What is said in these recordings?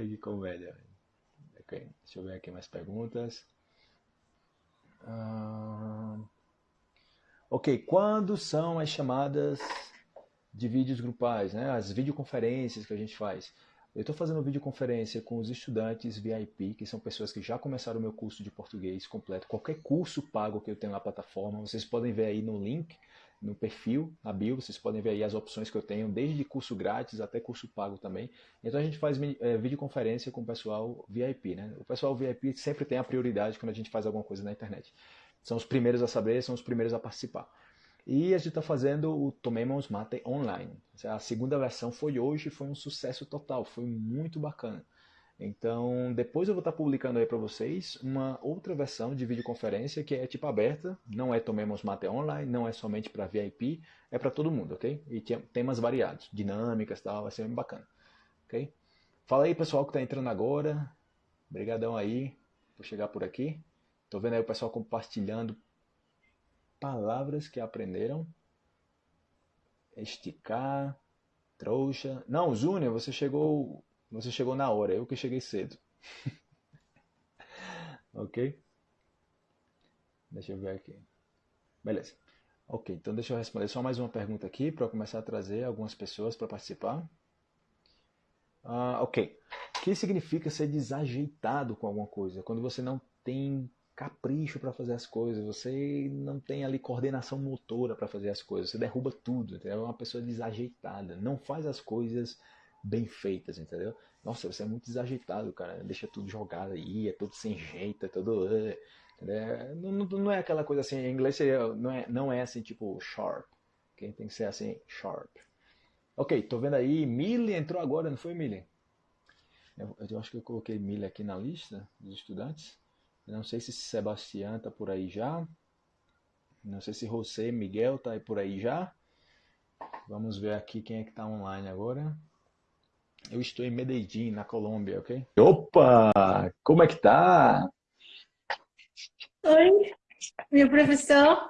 Ai, que comédia. Ok, deixa eu ver aqui mais perguntas. Ah, ok, quando são as chamadas de vídeos grupais, né? as videoconferências que a gente faz? Eu estou fazendo videoconferência com os estudantes VIP, que são pessoas que já começaram o meu curso de português completo. Qualquer curso pago que eu tenho na plataforma, vocês podem ver aí no link, no perfil, na bio, vocês podem ver aí as opções que eu tenho, desde curso grátis até curso pago também. Então a gente faz é, videoconferência com o pessoal VIP, né? O pessoal VIP sempre tem a prioridade quando a gente faz alguma coisa na internet. São os primeiros a saber, são os primeiros a participar. E a gente está fazendo o Tomemos Mate online. A segunda versão foi hoje, foi um sucesso total, foi muito bacana. Então, depois eu vou estar tá publicando aí para vocês uma outra versão de videoconferência que é tipo aberta, não é Tomemos Mate online, não é somente para VIP, é para todo mundo, ok? E tem temas variados, dinâmicas tal, vai ser bem bacana, ok? Fala aí pessoal que está entrando agora, brigadão aí por chegar por aqui. Tô vendo aí o pessoal compartilhando palavras que aprenderam. Esticar, trouxa. Não, Júnior, você chegou, você chegou na hora, eu que cheguei cedo. ok? Deixa eu ver aqui. Beleza. Ok, então deixa eu responder só mais uma pergunta aqui para começar a trazer algumas pessoas para participar. Ah, ok. O que significa ser desajeitado com alguma coisa? Quando você não tem capricho para fazer as coisas, você não tem ali coordenação motora para fazer as coisas, você derruba tudo, entendeu? É uma pessoa desajeitada, não faz as coisas bem feitas, entendeu? Nossa, você é muito desajeitado, cara, deixa tudo jogado aí, é tudo sem jeito, é tudo... É, não, não, é aquela coisa assim, em inglês não, é, não é assim tipo sharp, quem tem que ser assim, sharp. Ok, tô vendo aí, Millie entrou agora, não foi Millie? Eu, eu acho que eu coloquei Millie aqui na lista dos estudantes. Não sei se Sebastião tá por aí já. Não sei se José Miguel tá aí por aí já. Vamos ver aqui quem é que tá online agora. Eu estou em Medellín, na Colômbia, ok? Opa! Como é que tá? Oi, meu professor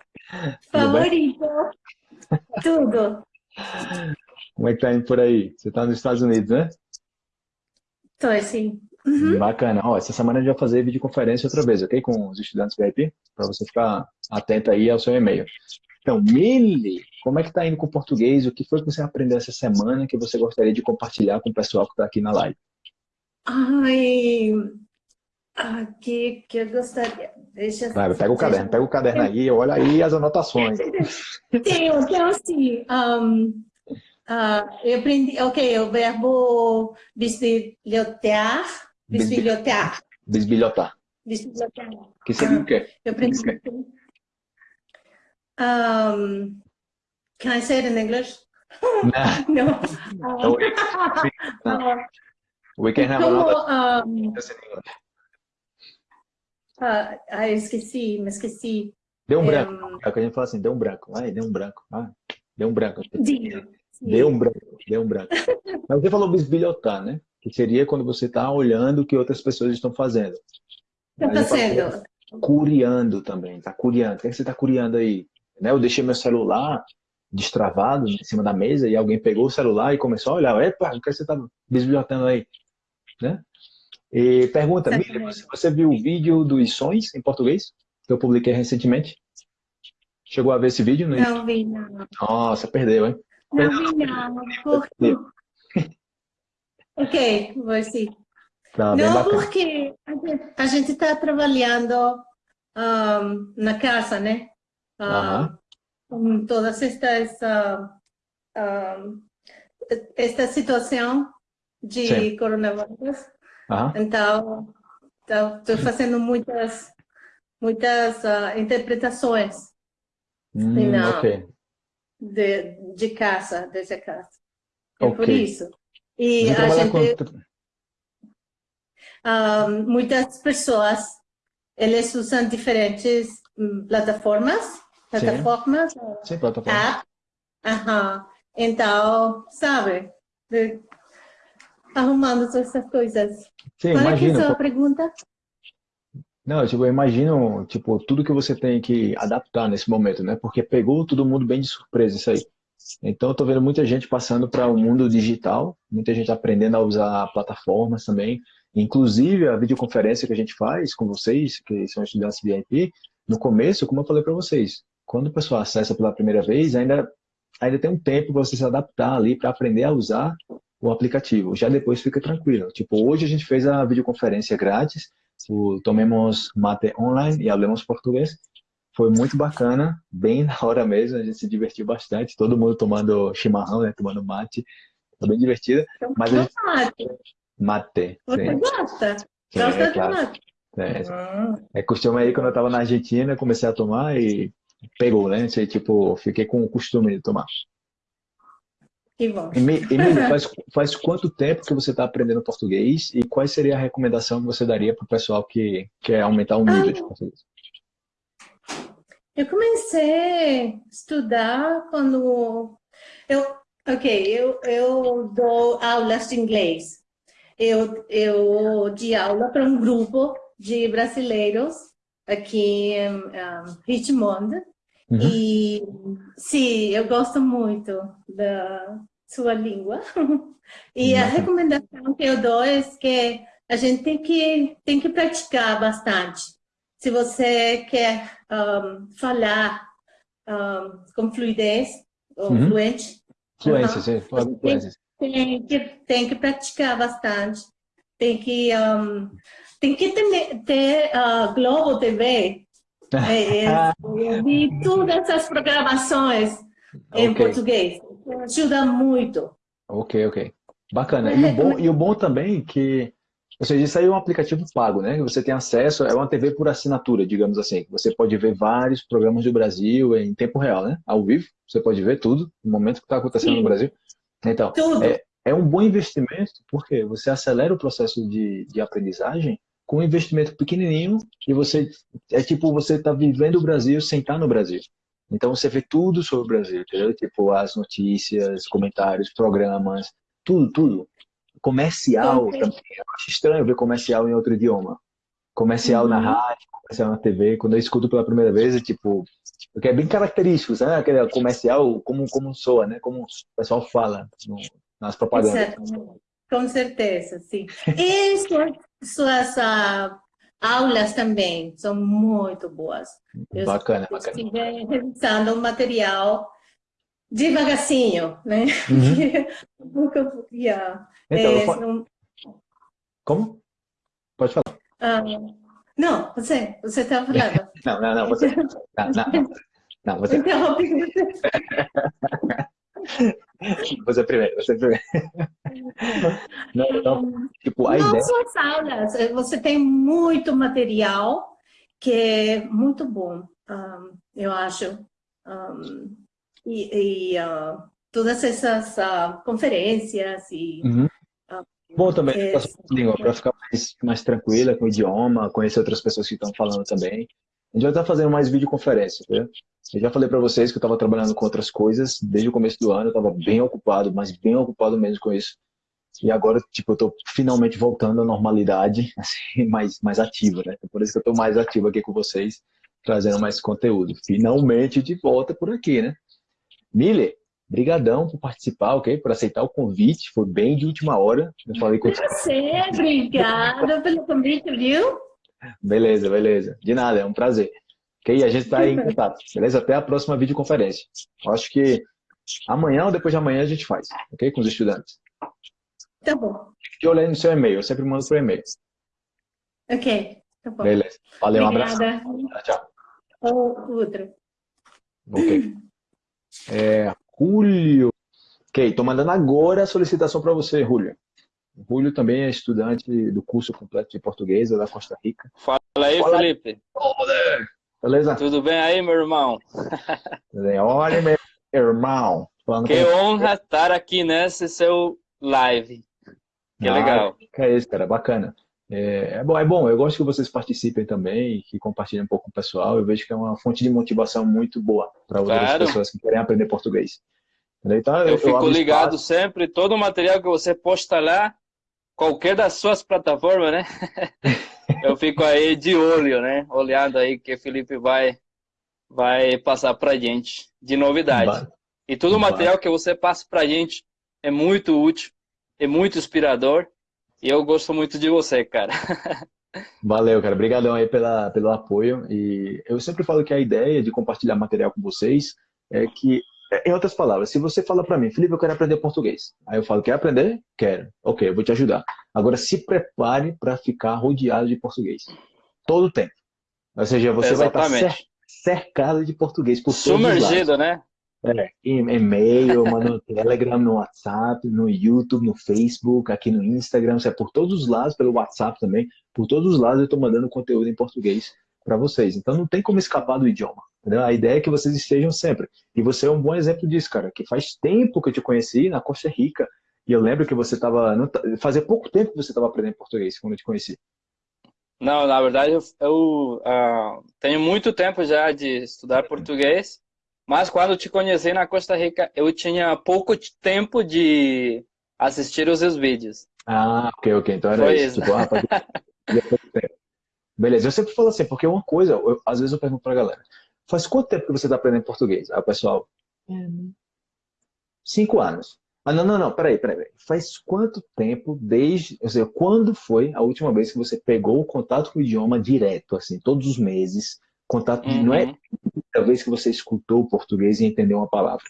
favorito. Tudo. Como é que tá indo por aí? Você tá nos Estados Unidos, né? Tô, sim. Uhum. Bacana. Ó, essa semana a gente vai fazer videoconferência outra vez, ok? Com os estudantes VIP, para você ficar atento aí ao seu e-mail. Então, Mili, como é que tá indo com o português? O que foi que você aprendeu essa semana que você gostaria de compartilhar com o pessoal que está aqui na live? Ai, aqui que eu gostaria. Deixa, Vai, pega o caderno, pega o caderno aí, olha aí as anotações. Tenho, tenho assim. Um, uh, eu aprendi, ok, o verbo bisbilhotear Bisbilhotar. Bisbilhotar. Bisbilhotar. Que seria o quê? Eu aprendi. Um, can I say it in English? No. no. no. no. We can have Como, another. Um, ah, eu esqueci, me esqueci. Deu um branco. É o que a gente fala assim, deu um branco. Ai, deu um branco. Ah, deu um branco. Deu um branco. Deu um branco. Mas você falou bisbilhotar, né? que seria quando você está olhando o que outras pessoas estão fazendo. Está sendo. Curiando também, está curiando. O que, é que você está curiando aí? Né? Eu deixei meu celular destravado em cima da mesa e alguém pegou o celular e começou a olhar. Epa, o que você está bisbilhotando aí? Né? E pergunta, Miriam, você, você viu o vídeo dos sons em português que eu publiquei recentemente? Chegou a ver esse vídeo? Não vi, não. Nossa, perdeu, hein? Não perdeu. vi, não. Porque... Ok, vou sim. Tá, Não, porque a gente está trabalhando um, na casa, né? Uh, Com toda esta, uh, esta situação de Sim. coronavírus. Então, estou fazendo muitas, muitas uh, interpretações hum, na, okay. de, de casa, desde casa. É okay. por isso. E a gente... Muitas pessoas, eles usam diferentes hum, plataformas, plataformas, Sim, plataformas. App. Então, sabe, arrumando essas coisas. Sim, Qual imagino, é a sua pergunta? Não, tipo, eu imagino, tipo, tudo que você tem que adaptar nesse momento, né? Porque pegou todo mundo bem de surpresa isso aí. Então, estou vendo muita gente passando para o mundo digital, muita gente aprendendo a usar plataformas também. Inclusive, a videoconferência que a gente faz com vocês, que são estudantes VIP, no começo, como eu falei para vocês, quando o pessoal acessa pela primeira vez, ainda, ainda tem um tempo para você se adaptar ali, para aprender a usar o aplicativo. Já depois fica tranquilo. Tipo, hoje a gente fez a videoconferência grátis, o Tomemos Mate Online e Hablemos Português. Foi muito bacana, bem na hora mesmo, a gente se divertiu bastante, todo mundo tomando chimarrão, né, tomando mate, foi bem divertido. Então, mas gente... mate. Mate. Você sim. gosta? Sim, Gosta é de claro. mate? É, é costume aí, quando eu estava na Argentina, comecei a tomar e pegou, né? Sei, tipo, fiquei com o costume de tomar. que bom. Emílio, faz, faz quanto tempo que você está aprendendo português e qual seria a recomendação que você daria para o pessoal que quer aumentar o nível de português? Eu comecei a estudar quando eu, ok, eu, eu dou aulas de inglês. Eu, eu aula para um grupo de brasileiros aqui em um, Richmond. Uhum. E sim, eu gosto muito da sua língua. E a Bacana. recomendação que eu dou é que a gente tem que, tem que praticar bastante. Se você quer um, falar um, com fluidez, ou Uhum. fluente, Fluência, fala de fluência. tem que, tem que praticar bastante. Tem que, tem que ter, ter uh, Globo TV. É, eu vi todas essas programações em Ok. português. Ajuda muito. Ok, ok. Bacana. E o bom, e o bom também que, ou seja, isso aí é um aplicativo pago, né? Você tem acesso, é uma TV por assinatura, digamos assim. Você pode ver vários programas do Brasil em tempo real, né? Ao vivo. Você pode ver tudo no momento que está acontecendo no Sim. Brasil. Então, Tudo. É, é um bom investimento, porque você acelera o processo de, de aprendizagem com um investimento pequenininho e você é tipo você está vivendo o Brasil sem estar no Brasil. Então você vê tudo sobre o Brasil, entendeu? Tipo as notícias, comentários, programas, tudo, tudo. Comercial também. Eu acho estranho ver comercial em outro idioma. Comercial na Uhum. rádio, comercial na TV. Quando eu escuto pela primeira vez, é tipo, porque é bem característico, sabe? Aquele comercial, como, como soa, né? Como o pessoal fala no- nas propagandas. Com certeza, sim. E suas, ah, aulas também são muito boas. Eu Bacana, bacana. estive revisando o material devagarzinho, né? Uhum. Porque, yeah, Então, é, não- como? Pode falar. ah, não, você, você está falando. Não, não, não, você. Não, não, não, você, Interrompi você primeiro, você primeiro. Não, não, tipo, a Não, ideia. suas aulas, você tem muito material que é muito bom, ah, eu acho. Ah, e e, ah, todas essas ah, conferências e Uhum. ah, Bom também, é, para ficar mais, mais tranquila com o idioma, conhecer outras pessoas que estão falando também. A gente vai estar fazendo mais videoconferência, viu? Eu já falei para vocês que eu estava trabalhando com outras coisas desde o começo do ano, eu estava bem ocupado, mas bem ocupado mesmo com isso. E agora, tipo, eu tô finalmente voltando à normalidade, assim, mais, mais ativa, né? Por isso que eu tô mais ativo aqui com vocês, trazendo mais conteúdo. Finalmente de volta por aqui, né? Miller, brigadão por participar, ok? Por aceitar o convite, foi bem de última hora. Eu falei com Você, obrigada pelo convite, viu? Beleza, beleza. De nada, é um prazer. Ok? A gente está aí em contato, beleza? Até a próxima videoconferência. Eu acho que amanhã ou depois de amanhã a gente faz, ok? Com os estudantes. Tá bom. Fique olhando no seu e-mail, eu sempre mando por e-mail. Ok, tá bom. Beleza. Valeu, um abraço. Obrigada. Tchau, tchau. Ou outro. Ok. É, Julio. Ok, tô mandando agora a solicitação para você, Julio. Julio também é estudante do curso completo de português da Costa Rica. Fala aí, Fala. Felipe. Beleza? Tudo bem aí, meu irmão? Olha, meu irmão. Que honra estar aqui nesse seu live. Que Ah, legal. Que é isso, cara, bacana. É, é bom, é bom, eu gosto que vocês participem também, que compartilhem um pouco com o pessoal. Eu vejo que é uma fonte de motivação muito boa para outras Claro. pessoas que querem aprender português. Então, Eu fico abro ligado espaço. sempre, todo o material que você posta lá, qualquer das suas plataformas, né? Eu fico aí de olho, né? Olhando aí que o Felipe vai, vai passar pra gente de novidade. E todo o material que você passa para a gente é muito útil, é muito inspirador. E eu gosto muito de você, cara. Valeu, cara. Obrigadão aí pela, pelo apoio. E eu sempre falo que a ideia de compartilhar material com vocês é que, em outras palavras, se você fala para mim, Felipe, eu quero aprender português. Aí eu falo, quer aprender? Quero. Ok, eu vou te ajudar. Agora, se prepare para ficar rodeado de português. Todo o tempo. Ou seja, você Exatamente. vai estar cercado de português por Sumergido, né? É, e-mail, no Telegram, no WhatsApp, no YouTube, no Facebook, aqui no Instagram, é por todos os lados, pelo WhatsApp também, por todos os lados eu estou mandando conteúdo em português para vocês. Então não tem como escapar do idioma. Entendeu? A ideia é que vocês estejam sempre. E você é um bom exemplo disso, cara, que faz tempo que eu te conheci na Costa Rica, e eu lembro que você estava. Fazia pouco tempo que você estava aprendendo português quando eu te conheci. Não, na verdade eu, eu uh, tenho muito tempo já de estudar português, mas quando te conheci na Costa Rica, eu tinha pouco tempo de assistir os seus vídeos. Ah, ok, ok. Então era Foi isso. Tipo, ah, Beleza, eu sempre falo assim, porque uma coisa, eu, às vezes eu pergunto pra galera, faz quanto tempo que você está aprendendo português? Aí o pessoal, cinco anos. Ah, não, não, não, peraí, peraí. Faz quanto tempo desde. Ou seja, quando foi a última vez que você pegou o contato com o idioma direto, assim, todos os meses? Contato uhum. não é a vez que você escutou o português e entendeu uma palavra.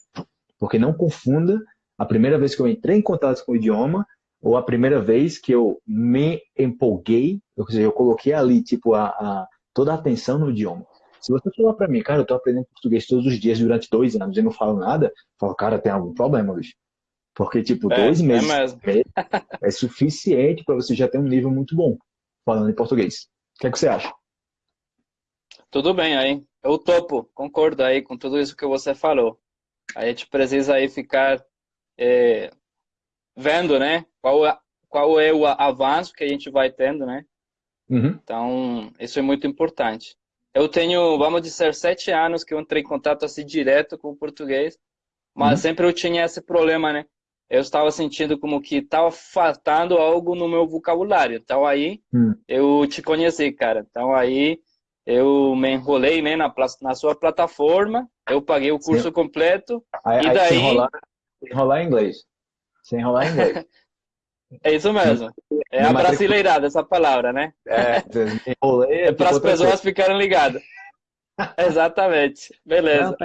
Porque não confunda a primeira vez que eu entrei em contato com o idioma ou a primeira vez que eu me empolguei, ou seja, eu coloquei ali, tipo, a, a toda a atenção no idioma. Se você falar para mim, cara, eu tô aprendendo português todos os dias durante dois anos e não falo nada, eu falo, cara, tem algum problema, bicho. Porque, tipo, é, dois é meses é, é suficiente para você já ter um nível muito bom falando em português. O que, é que você acha? Tudo bem aí. Eu topo, concordo aí com tudo isso que você falou. A gente precisa aí ficar é, vendo, né? Qual, é, qual é o avanço que a gente vai tendo, né? Uhum. Então, isso é muito importante. Eu tenho, vamos dizer, sete anos que eu entrei em contato assim direto com o português, mas uhum. sempre eu tinha esse problema, né? eu estava sentindo como que estava faltando algo no meu vocabulário. Então aí hum. eu te conheci, cara. Então aí eu me enrolei né, na, na sua plataforma, eu paguei o curso Sim. completo aí, e daí... Sem enrolar, enrolar em inglês. Sem enrolar em inglês. É isso mesmo. É a brasileirada essa palavra, né? É, enrolei. É para as pessoas ficarem ligadas. Exatamente. Beleza.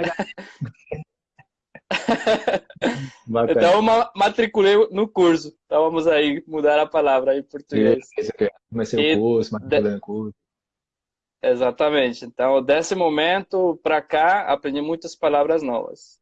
Não, então eu matriculei no curso. Então vamos aí mudar a palavra em português. Comecei o curso, matriculei no curso. Exatamente. Então, desse momento para cá, aprendi muitas palavras novas.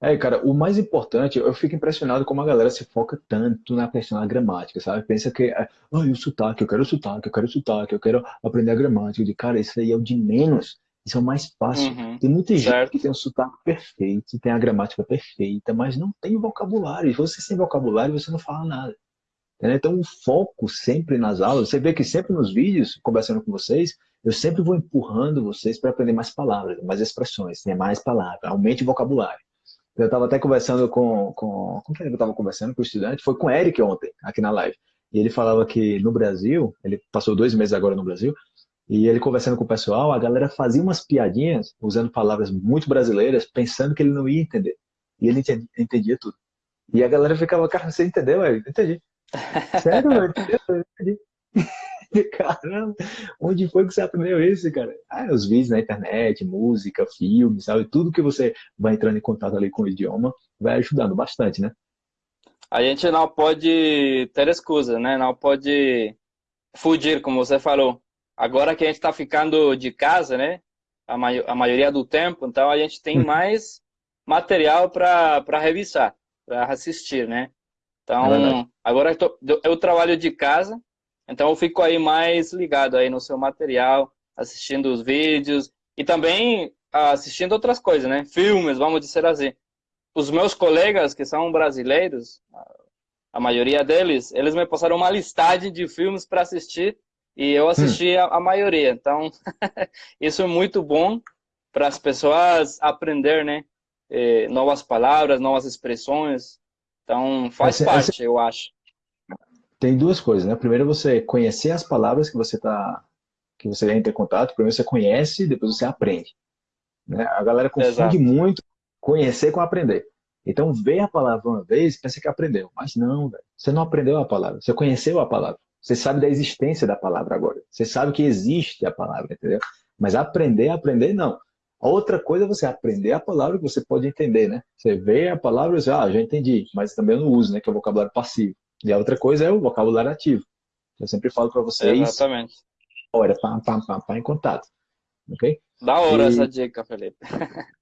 É, cara, o mais importante, eu fico impressionado como a galera se foca tanto na questão da gramática, sabe? Pensa que, ah, o sotaque, eu quero o sotaque, eu quero o sotaque, eu quero aprender a gramática. De cara, isso aí é o de menos. Isso é o mais fácil. Uhum, tem muita certo. gente que tem um sotaque perfeito, tem a gramática perfeita, mas não tem vocabulário. Se você sem vocabulário, você não fala nada. Então, o foco sempre nas aulas, você vê que sempre nos vídeos, conversando com vocês, eu sempre vou empurrando vocês para aprender mais palavras, mais expressões, né? mais palavras, aumente o vocabulário. Eu estava até conversando com, com. Com quem eu estava conversando? Com o estudante? Foi com o Eric ontem, aqui na live. E ele falava que no Brasil, ele passou dois meses agora no Brasil, e ele conversando com o pessoal, a galera fazia umas piadinhas, usando palavras muito brasileiras, pensando que ele não ia entender. E ele entendia, entendia tudo. E a galera ficava, cara, você entendeu? Eu entendi. Sério, eu entendi. Caramba, onde foi que você aprendeu isso, cara? Ah, os vídeos na internet, música, filmes, sabe? Tudo que você vai entrando em contato ali com o idioma vai ajudando bastante, né? A gente não pode ter excusa, né? Não pode fugir, como você falou. Agora que a gente está ficando de casa, né? A, a, maioria do tempo, então a gente tem hum. mais material para revisar, para assistir, né? Então, é agora eu, tô, eu trabalho de casa, então eu fico aí mais ligado aí no seu material, assistindo os vídeos e também assistindo outras coisas, né? Filmes, vamos dizer assim. Os meus colegas que são brasileiros, a maioria deles, eles me passaram uma listagem de filmes para assistir e eu assisti hum. a, a, maioria. Então, isso é muito bom para as pessoas aprender, né? Eh, novas palavras, novas expressões. Então, faz parte, eu acho. Tem duas coisas, né? Primeiro, você conhecer as palavras que você está que você entra em contato. Primeiro, você conhece, depois você aprende. Né? A galera confunde Exato. muito conhecer com aprender. Então, vê a palavra uma vez, pensa que aprendeu. Mas não, velho. Você não aprendeu a palavra. Você conheceu a palavra. Você sabe da existência da palavra agora. Você sabe que existe a palavra, entendeu? Mas aprender, aprender, não. outra coisa é você aprender a palavra que você pode entender, né? Você vê a palavra e você, ah, já entendi, mas também eu não uso, né? Que é o vocabulário passivo. E a outra coisa é o vocabulário ativo. Eu sempre falo para vocês. Exatamente. Olha, pá, pá, pá, pá, em contato. Ok? Da hora e... essa dica, Felipe.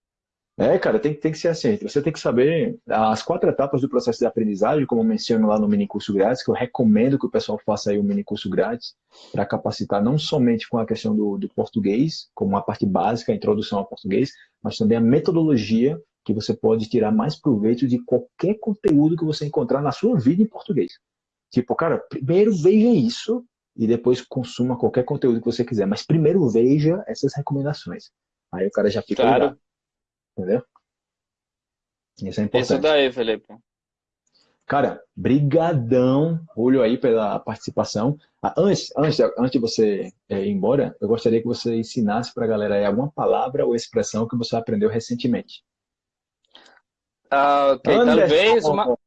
É, cara, tem, tem que ser assim. Você tem que saber as quatro etapas do processo de aprendizagem, como eu menciono lá no mini curso grátis, que eu recomendo que o pessoal faça aí o mini curso grátis, para capacitar não somente com a questão do, do português, como a parte básica, a introdução ao português, mas também a metodologia que você pode tirar mais proveito de qualquer conteúdo que você encontrar na sua vida em português. Tipo, cara, primeiro veja isso e depois consuma qualquer conteúdo que você quiser, mas primeiro veja essas recomendações. Aí o cara já fica claro. ligado. Entendeu? Isso é importante. Isso daí, Felipe. Cara, brigadão, olho aí pela participação. Ah, antes, antes, antes de você é, ir embora, eu gostaria que você ensinasse para a galera aí alguma palavra ou expressão que você aprendeu recentemente. Ah, ok, Anderson, talvez uma,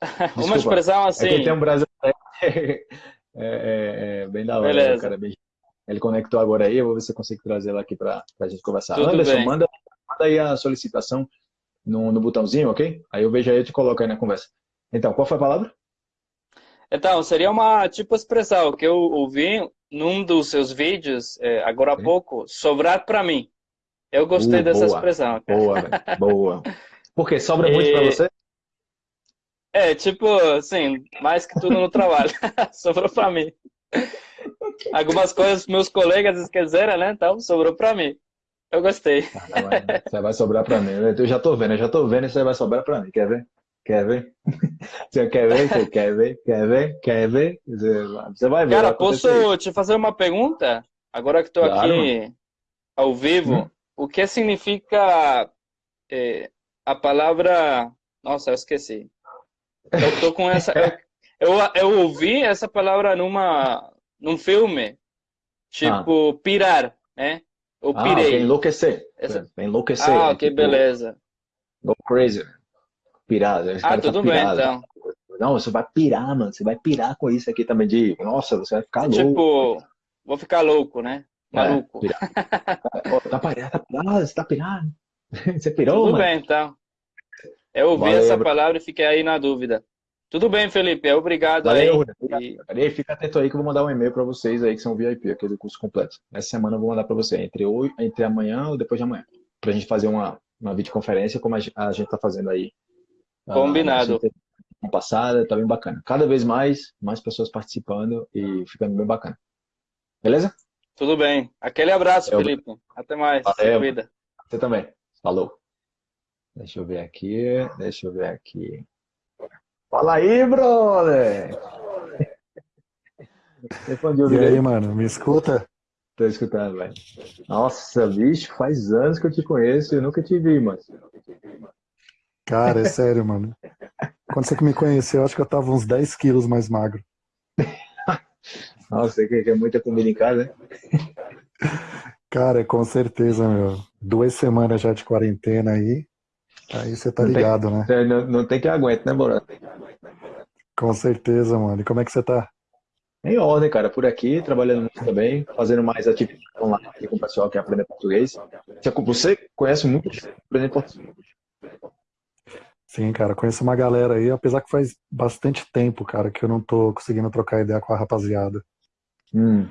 uma expressão assim. É tem um brasileiro é, é, é, bem da hora, Beleza. cara. Bem... Ele conectou agora aí, eu vou ver se eu consigo trazer ela aqui para a gente conversar. Tudo Anderson, bem. manda manda aí a solicitação no, no botãozinho, ok? Aí eu vejo aí e te coloco aí na conversa. Então, qual foi a palavra? Então, seria uma tipo expressão que eu ouvi num dos seus vídeos, é, agora há pouco, sobrar para mim. Eu gostei uh, dessa boa, expressão. Boa, boa. Por quê? Sobra muito para você? É, tipo, assim, mais que tudo no trabalho. sobrou para mim. Algumas coisas meus colegas esqueceram, né? Então, sobrou para mim. Eu gostei. Ah, você vai sobrar para mim. Eu já tô vendo, eu já tô vendo e você vai sobrar para mim. Quer ver? Quer ver? Você quer ver? Você quer ver? Quer ver? Quer ver? Você vai ver. Cara, posso te fazer uma pergunta? Agora que estou claro, aqui ao vivo, hum. o que significa é, a palavra... Nossa, eu esqueci. Eu tô com essa... eu, eu, ouvi essa palavra numa, num filme, tipo ah. pirar, né? Eu ah, pirei. Enlouquecer. Essa... Enlouquecer. Ah, ok, tipo, beleza. Go crazy. Pirar. Ah, tá tudo tá bem, então. Não, você vai pirar, mano. Você vai pirar com isso aqui também de... Nossa, você vai ficar louco. Tipo, vou ficar louco, né? É, Maluco. É, tá pirado, tá pirado, você tá pirado. Você pirou, Tudo mano? bem, então. Eu ouvi Valeu, essa palavra e fiquei aí na dúvida. Tudo bem, Felipe. Obrigado Valeu, aí. E... Fica atento aí que eu vou mandar um e-mail para vocês aí que são VIP, aquele curso completo. Essa semana eu vou mandar para você, entre, hoje, entre amanhã ou depois de amanhã. Para a gente fazer uma, uma videoconferência como a gente está fazendo aí. Ah, Combinado. A, passada, tá bem bacana. Cada vez mais, mais pessoas participando e ficando bem bacana. Beleza? Tudo bem. Aquele abraço. Felipe. Até mais. Valeu. Vida. Você também. Falou. Deixa eu ver aqui. Deixa eu ver aqui. Fala aí, brother! e aí, mano, me escuta? Tô escutando, velho. Nossa, bicho, faz anos que eu te conheço e eu nunca te vi, mano. Cara, é sério, mano. Quando você me conheceu, acho que eu tava uns 10 quilos mais magro. Nossa, você quer muita comida em casa, né? Cara, com certeza, meu. Duas semanas já de quarentena aí. Aí você tá ligado, tem, né? Não, não, tem que aguentar, né, Borá? Com certeza, mano. E como é que você tá? Em ordem, cara. Por aqui, trabalhando muito também, fazendo mais atividades online aqui com o pessoal que aprende português. Você conhece muito aprender português? Sim, cara. Conheço uma galera aí, apesar que faz bastante tempo, cara, que eu não tô conseguindo trocar ideia com a rapaziada. Hum.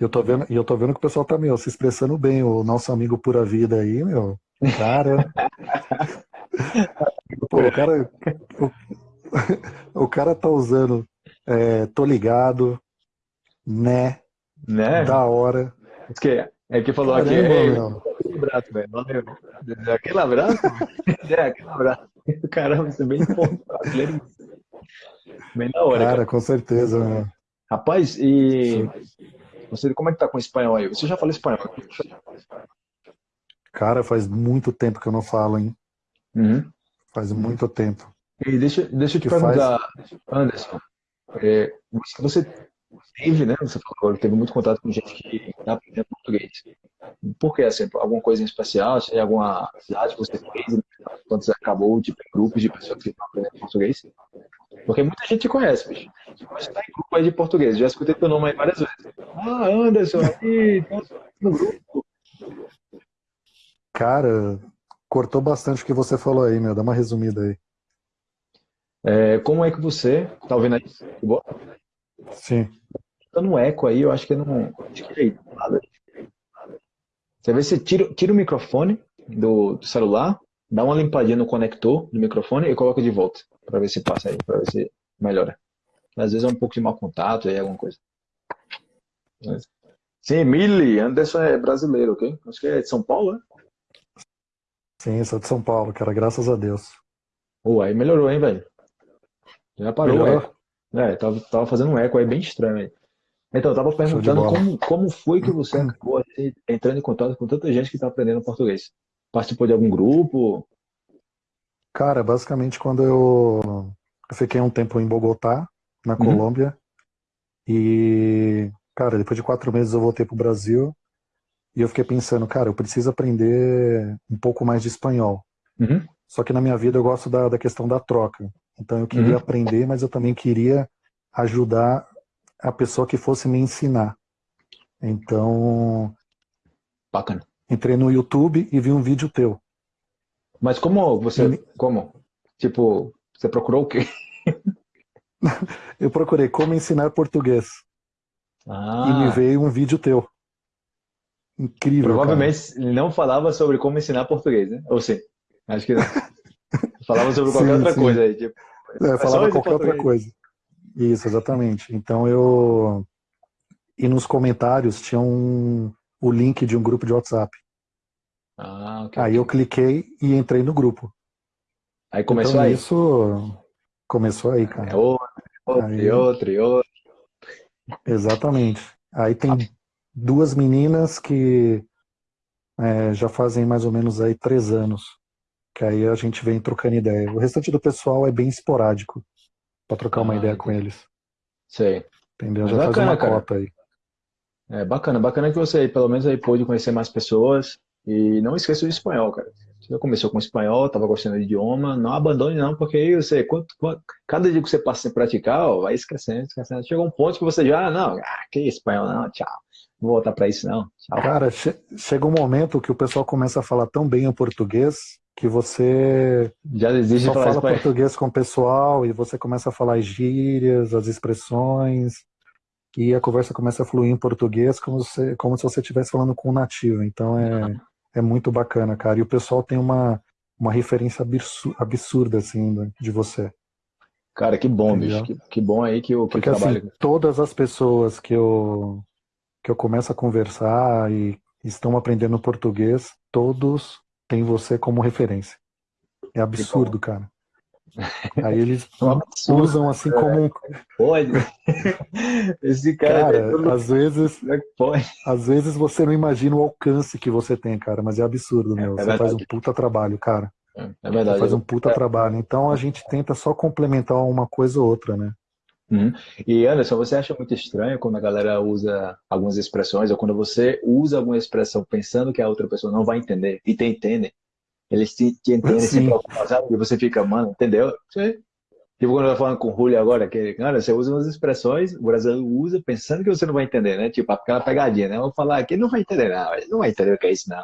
E eu tô vendo, e eu tô vendo que o pessoal tá, meu, se expressando bem. O nosso amigo Pura Vida aí, meu. Cara. Pô, o cara. O, o cara tá usando. É, tô ligado, né? Né? Da hora. É que, é que falou Caramba, aqui. É, aquele abraço, velho. Valeu. Aquele abraço? é, aquele abraço. Caramba, você é bem brasileiro. Bem da hora. Cara, cara. com certeza, meu. Rapaz, e. Você, como é que tá com o espanhol aí? Você já fala espanhol? Cara, faz muito tempo que eu não falo, hein? Uhum. Faz muito tempo. E deixa, deixa eu te que perguntar, faz... Anderson, é, você teve, né? Você falou que teve muito contato com gente que está aprendendo português. Por que, assim, alguma coisa em especial? Tem alguma cidade que você fez quando você acabou, tipo, grupos de pessoas que estão aprendendo português? Porque muita gente conhece, bicho. Você tá em grupo aí de português, já escutei teu nome aí várias vezes. Ah, Anderson, aí, tá no grupo. Cara, cortou bastante o que você falou aí, meu. Dá uma resumida aí. É, como é que você. Tá ouvindo aí? Sim. Tá no eco aí, eu acho que não. Acho que é nada. Você vê se tira, tira o microfone do, do celular, dá uma limpadinha no conector do microfone e coloca de volta. Pra ver se passa aí, pra ver se melhora. Às vezes é um pouco de mau contato aí, alguma coisa. Mas... Sim, Mili, Anderson é brasileiro, ok? Acho que é de São Paulo, né? Sim, sou de São Paulo, cara, graças a Deus. Pô, aí melhorou, hein, velho? Já parou, Melhorou? é. É, tava, tava fazendo um eco aí bem estranho aí. Então, eu tava perguntando como, como foi que você acabou assim, entrando em contato com tanta gente que tá aprendendo português? Participou de algum grupo? Cara, basicamente quando eu, eu fiquei um tempo em Bogotá, na Uhum. Colômbia, e, cara, depois de quatro meses eu voltei pro Brasil, e eu fiquei pensando, cara, eu preciso aprender um pouco mais de espanhol. Uhum. Só que na minha vida eu gosto da, da questão da troca. Então eu queria Uhum. aprender, mas eu também queria ajudar a pessoa que fosse me ensinar. Então, Bacana. entrei no YouTube e vi um vídeo teu. Mas como você. Como? Tipo, você procurou o quê? Eu procurei como ensinar português Ah, e me veio um vídeo teu. Incrível, provavelmente ele não falava sobre como ensinar português, né? Ou sim? Acho que não. falava sobre qualquer Sim, outra sim. coisa aí. Tipo, cara. É, falava qualquer outra português. coisa. Isso, exatamente. Então eu e nos comentários tinha um o link de um grupo de WhatsApp. Ah, ok. Aí eu cliquei e entrei no grupo. Aí começou então aí. isso começou aí, É cara. outro, outro, Aí- e outro, e outro. Exatamente. Aí tem duas meninas que é, já fazem mais ou menos aí três anos. Que aí a gente vem trocando ideia. O restante do pessoal é bem esporádico para trocar uma Ah, ideia com eles. Sei. Entendeu? Já faz bacana, uma cara. cota aí. É bacana, bacana que você pelo menos aí pôde conhecer mais pessoas e não esqueça o espanhol, cara. Você já começou com espanhol, estava gostando do idioma, não abandone não, porque aí você, quanto, quanto- cada dia que você passa a praticar, ó, vai esquecendo, esquecendo. Chega um ponto que você já, não, ah, que espanhol não, tchau, não vou voltar para isso não, tchau. Cara, che- chega um momento que o pessoal começa a falar tão bem o português que você Já desiste só de fala espanhol. português com o pessoal e você começa a falar as gírias, as expressões, e a conversa começa a fluir em português como se, como se você estivesse falando com um nativo. Então é, é muito bacana, cara. E o pessoal tem uma, uma referência absurda, assim, né, de você. Cara, que bom, Entendeu? bicho, que, que bom aí que o que Porque trabalha. assim, todas as pessoas que eu, que eu começo a conversar e estão aprendendo português, todos têm você como referência. É absurdo, cara. Aí eles É um usam assim como um Pode. Esse cara, Cara, todo- às vezes, é pode? às vezes você não imagina o alcance que você tem, cara, mas é absurdo, meu. é Você faz um puta trabalho, cara. É Você verdade. faz um puta trabalho. Então a gente tenta só complementar uma coisa ou outra, né? Uhum. E Anderson, você acha muito estranho quando a galera usa algumas expressões, ou quando você usa alguma expressão pensando que a outra pessoa não vai entender, e te entendem? Eles te, te entendem se Sim. preocupam, sabe? E você fica, mano, entendeu? Você- Tipo quando eu tô falando com o Julio agora, que, cara, você usa umas expressões, o brasileiro usa pensando que você não vai entender, né? Tipo, aquela pegadinha, né? Eu vou falar aqui, ele não vai entender, não, ele não vai entender o que é isso, não.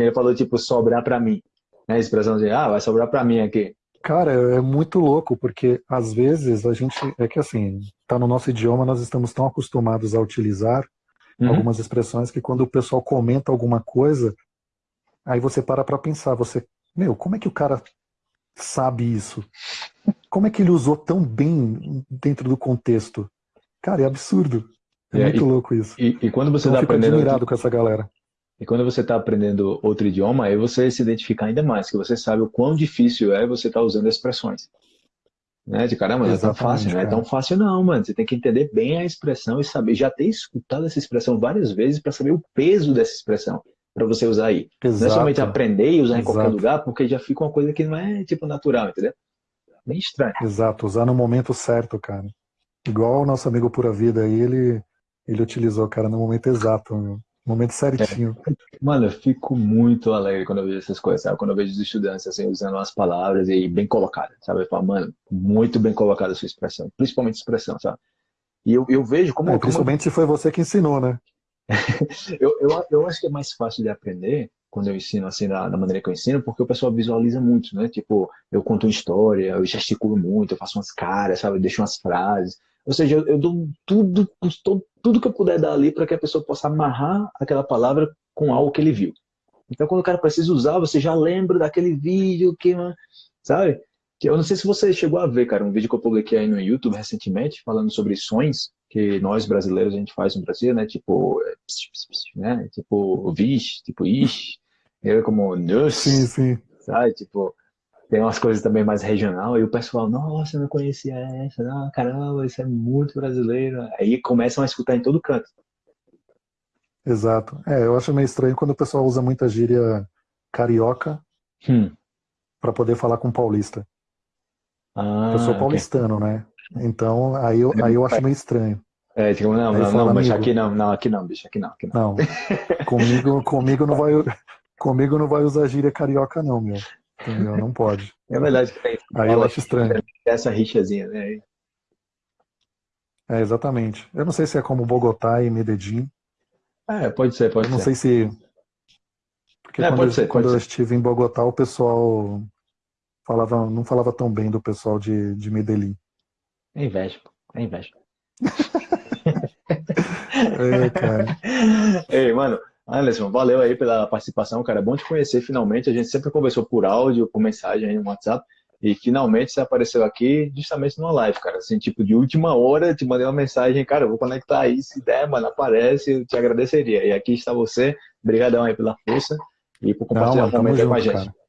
Ele falou, tipo, sobrar pra mim, né? A expressão de, ah, vai sobrar pra mim aqui. Cara, é muito louco, porque às vezes a gente. É que assim, tá no nosso idioma, nós estamos tão acostumados a utilizar Uhum. algumas expressões que quando o pessoal comenta alguma coisa, aí você para pra pensar, você, meu, como é que o cara sabe isso? Como é que ele usou tão bem dentro do contexto? Cara, é absurdo. É É, muito e- louco isso. E, e quando você Então está fico aprendendo admirado com essa galera. E quando você está aprendendo outro idioma, aí você se identifica ainda mais, que você sabe o quão difícil é você estar usando expressões. Né? De caramba, não é tão fácil, não é cara. tão fácil não, mano. Você tem que entender bem a expressão e saber, já ter escutado essa expressão várias vezes para saber o peso dessa expressão para você usar aí. Não é somente Exato, aprender e usar em qualquer Exato. lugar, porque já fica uma coisa que não é tipo natural, entendeu? Bem estranho. exato, usar no momento certo, cara. Igual o nosso amigo Pura Vida aí, ele, ele utilizou, cara, no momento exato. meu. Momento certinho. É. Mano, eu fico muito alegre quando eu vejo essas coisas, sabe? Quando eu vejo os estudantes assim, usando as palavras e bem colocadas, sabe? Eu falo, mano, muito bem colocada a sua expressão, principalmente expressão, sabe? E eu, eu vejo como. É, principalmente como... se foi você que ensinou, né? eu, eu, eu acho que é mais fácil de aprender quando eu ensino assim da, da, maneira que eu ensino, porque o pessoal visualiza muito, né? Tipo, eu conto uma história, eu gesticulo muito, eu faço umas caras, sabe? Eu deixo umas frases. Ou seja, eu, eu dou tudo, tudo, tudo que eu puder dar ali para que a pessoa possa amarrar aquela palavra com algo que ele viu. Então, quando o cara precisa usar, você já lembra daquele vídeo que, sabe? Que eu não sei se você chegou a ver, cara, um vídeo que eu publiquei aí no YouTube recentemente, falando sobre sonhos que nós brasileiros a gente faz no Brasil, né? Tipo, né? Tipo, vixe, tipo, ixi, eu como, nossa, sim, sim. sabe? Tipo, tem umas coisas também mais regional, e o pessoal, nossa, eu não conhecia essa, não, caramba, isso é muito brasileiro. Aí começam a escutar em todo canto. Exato. É, eu acho meio estranho quando o pessoal usa muita gíria carioca hum. para poder falar com paulista. Ah, eu sou paulistano, okay. né? Então, aí eu, aí eu acho meio estranho. É, tipo, não, não, não, mas aqui não, não, aqui não, bicho, aqui não, aqui não. Não, comigo, comigo não vai, Comigo não vai usar gíria carioca, não, meu. Entendeu? Não pode. É verdade. Aí eu acho estranho. Essa rixazinha, né? É, exatamente. Eu não sei se é como Bogotá e Medellín. É, pode ser, pode eu não ser. sei se. Porque é, quando, eu, ser, quando eu estive em Bogotá, o pessoal falava, não falava tão bem do pessoal de, de Medellín. É inveja, é inveja. é, cara. Ei, mano, Anderson, valeu aí pela participação, cara. É bom te conhecer finalmente. A gente sempre conversou por áudio, por mensagem aí no WhatsApp. E finalmente você apareceu aqui justamente numa live, cara. Assim, tipo, de última hora, te mandei uma mensagem, cara, eu vou conectar aí. Se der, mano, aparece, eu te agradeceria. E aqui está você. Obrigadão aí pela força e por compartilhar o momento com a gente. Cara.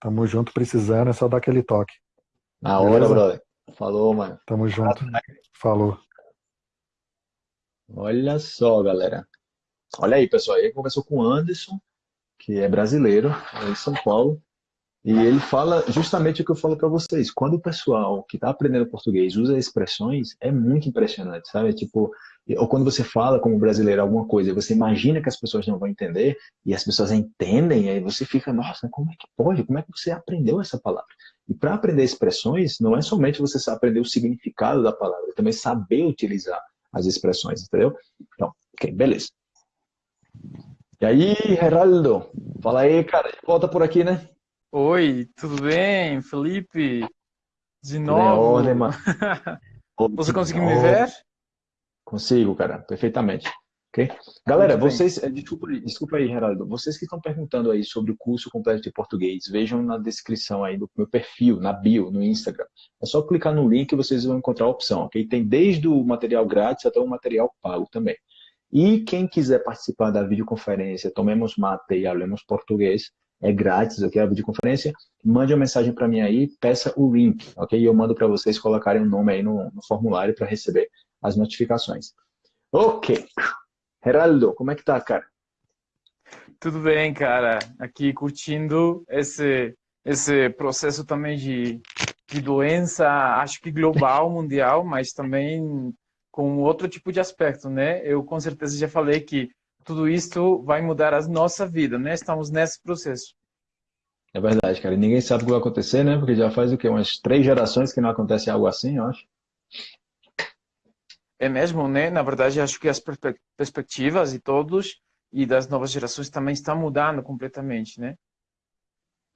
Tamo junto, precisando, é só dar aquele toque. Na hora, brother. Falou, mano. Tamo junto. Falou. Olha só, galera. Olha aí, pessoal, ele conversou com o Anderson, que é brasileiro, é em São Paulo, e ele fala justamente o que eu falo para vocês. Quando o pessoal que está aprendendo português usa expressões, é muito impressionante, sabe? Tipo, ou quando você fala como brasileiro alguma coisa, você imagina que as pessoas não vão entender e as pessoas entendem, e aí você fica, nossa, como é que pode? Como é que você aprendeu essa palavra? E para aprender expressões, não é somente você aprender o significado da palavra, é também saber utilizar as expressões, entendeu? Então, ok, beleza. E aí, Geraldo? Fala aí, cara. Volta por aqui, né? Oi, tudo bem? Felipe? De novo? Leone, mano. Você conseguiu me ver? Consigo, cara, perfeitamente. Ok? Galera, vocês, eh, desculpa, desculpa aí, Geraldo, vocês que estão perguntando aí sobre o curso completo de português, vejam na descrição aí do meu perfil, na bio, no Instagram. É só clicar no link e vocês vão encontrar a opção, ok? Tem desde o material grátis até o material pago também. E quem quiser participar da videoconferência, tomemos mate e hablemos português, é grátis, ok? A videoconferência, mande uma mensagem para mim aí, peça o link, ok? E eu mando para vocês colocarem o um nome aí no, no formulário para receber as notificações. Ok. Geraldo, como é que tá, cara? Tudo bem, cara. Aqui curtindo esse esse processo também de, de doença, acho que global, mundial, mas também com outro tipo de aspecto, né? Eu com certeza já falei que tudo isso vai mudar a nossa vida, né? Estamos nesse processo. É verdade, cara. E ninguém sabe o que vai acontecer, né? Porque já faz o quê? Umas três gerações que não acontece algo assim, eu acho. É mesmo, né? Na verdade, acho que as perspectivas e todos e das novas gerações também estão mudando completamente, né?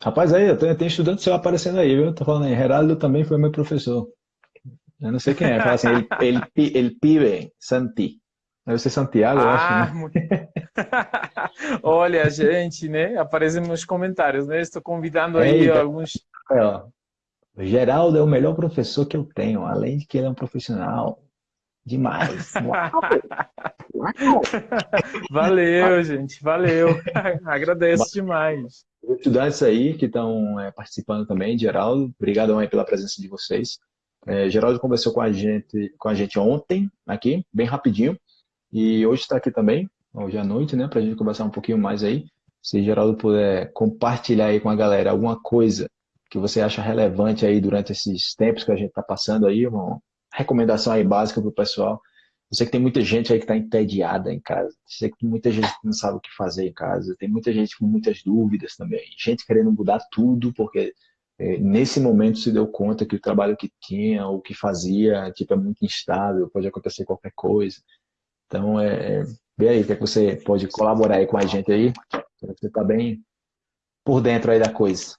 Rapaz, aí, eu tenho, tenho estudante seu aparecendo aí, viu? Tô falando aí, Geraldo também foi meu professor. Eu não sei quem é. Fala assim, ele, ele, ele pibe, Santi. Deve ser Santiago, ah, eu acho. Né? Ah, Olha, gente, né? Aparece nos comentários, né? Estou convidando aí Eita. alguns. É, Geraldo é o melhor professor que eu tenho, além de que ele é um profissional demais. valeu, gente, valeu. Agradeço demais. Os estudantes aí que estão é, participando também, Geraldo, obrigado aí pela presença de vocês. É, Geraldo conversou com a gente, com a gente ontem, aqui, bem rapidinho, e hoje está aqui também, hoje à noite, né, para a gente conversar um pouquinho mais aí. Se Geraldo puder compartilhar aí com a galera alguma coisa que você acha relevante aí durante esses tempos que a gente está passando aí, uma recomendação aí básica para o pessoal, Eu sei que tem muita gente aí que está entediada em casa. Eu sei que tem muita gente que não sabe o que fazer em casa. Tem muita gente com muitas dúvidas também. Gente querendo mudar tudo porque é, nesse momento se deu conta que o trabalho que tinha ou que fazia tipo, é muito instável, pode acontecer qualquer coisa. Então, é, é, vê aí, que, é que você pode colaborar aí com a gente aí? Você está bem por dentro aí da coisa.